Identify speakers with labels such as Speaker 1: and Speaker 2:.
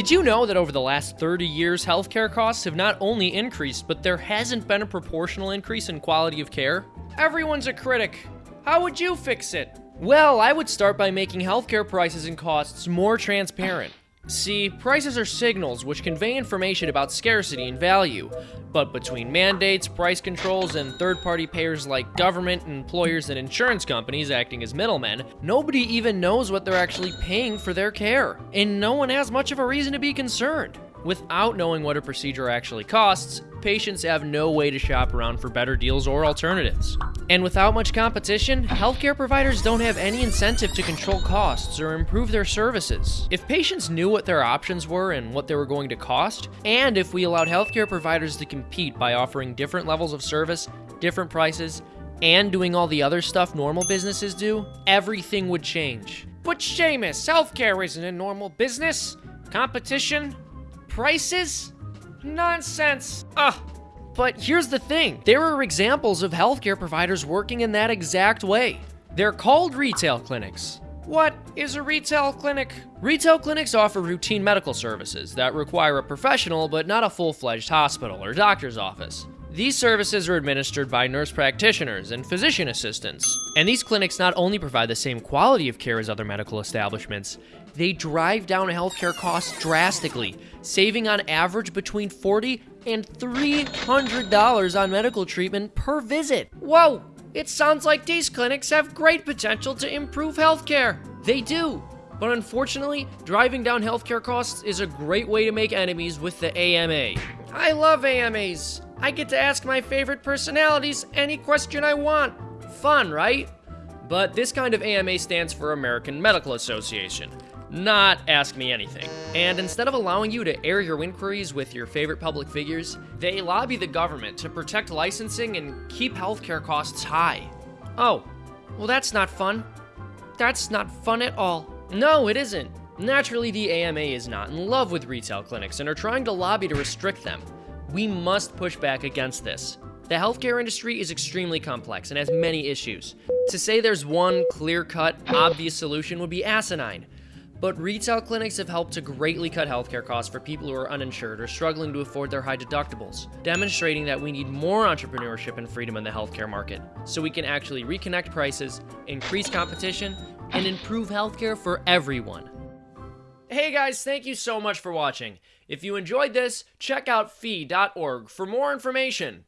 Speaker 1: Did you know that over the last 30 years, healthcare costs have not only increased, but there hasn't been a proportional increase in quality of care? Everyone's a critic. How would you fix it? Well, I would start by making healthcare prices and costs more transparent. See, prices are signals which convey information about scarcity and value, but between mandates, price controls, and third party payers like government, employers, and insurance companies acting as middlemen, nobody even knows what they're actually paying for their care, and no one has much of a reason to be concerned. Without knowing what a procedure actually costs, patients have no way to shop around for better deals or alternatives. And without much competition, healthcare providers don't have any incentive to control costs or improve their services. If patients knew what their options were and what they were going to cost, and if we allowed healthcare providers to compete by offering different levels of service, different prices, and doing all the other stuff normal businesses do, everything would change. But Seamus, healthcare isn't a normal business. Competition, prices? Nonsense. Ugh. But here's the thing there are examples of healthcare providers working in that exact way. They're called retail clinics. What is a retail clinic? Retail clinics offer routine medical services that require a professional but not a full fledged hospital or doctor's office. These services are administered by nurse practitioners and physician assistants. And these clinics not only provide the same quality of care as other medical establishments, they drive down healthcare costs drastically, saving on average between 40 and $300 on medical treatment per visit. Whoa! It sounds like these clinics have great potential to improve healthcare. They do. But unfortunately, driving down healthcare costs is a great way to make enemies with the AMA. I love AMAs. I get to ask my favorite personalities any question I want. Fun, right? But this kind of AMA stands for American Medical Association, not Ask Me Anything. And instead of allowing you to air your inquiries with your favorite public figures, they lobby the government to protect licensing and keep healthcare costs high. Oh, well, that's not fun. That's not fun at all. No, it isn't. Naturally, the AMA is not in love with retail clinics and are trying to lobby to restrict them. We must push back against this. The healthcare industry is extremely complex and has many issues. To say there's one clear cut, obvious solution would be asinine. But retail clinics have helped to greatly cut healthcare costs for people who are uninsured or struggling to afford their high deductibles, demonstrating that we need more entrepreneurship and freedom in the healthcare market so we can actually reconnect prices, increase competition, and improve healthcare for everyone. Hey guys, thank you so much for watching. If you enjoyed this, check out fee.org for more information.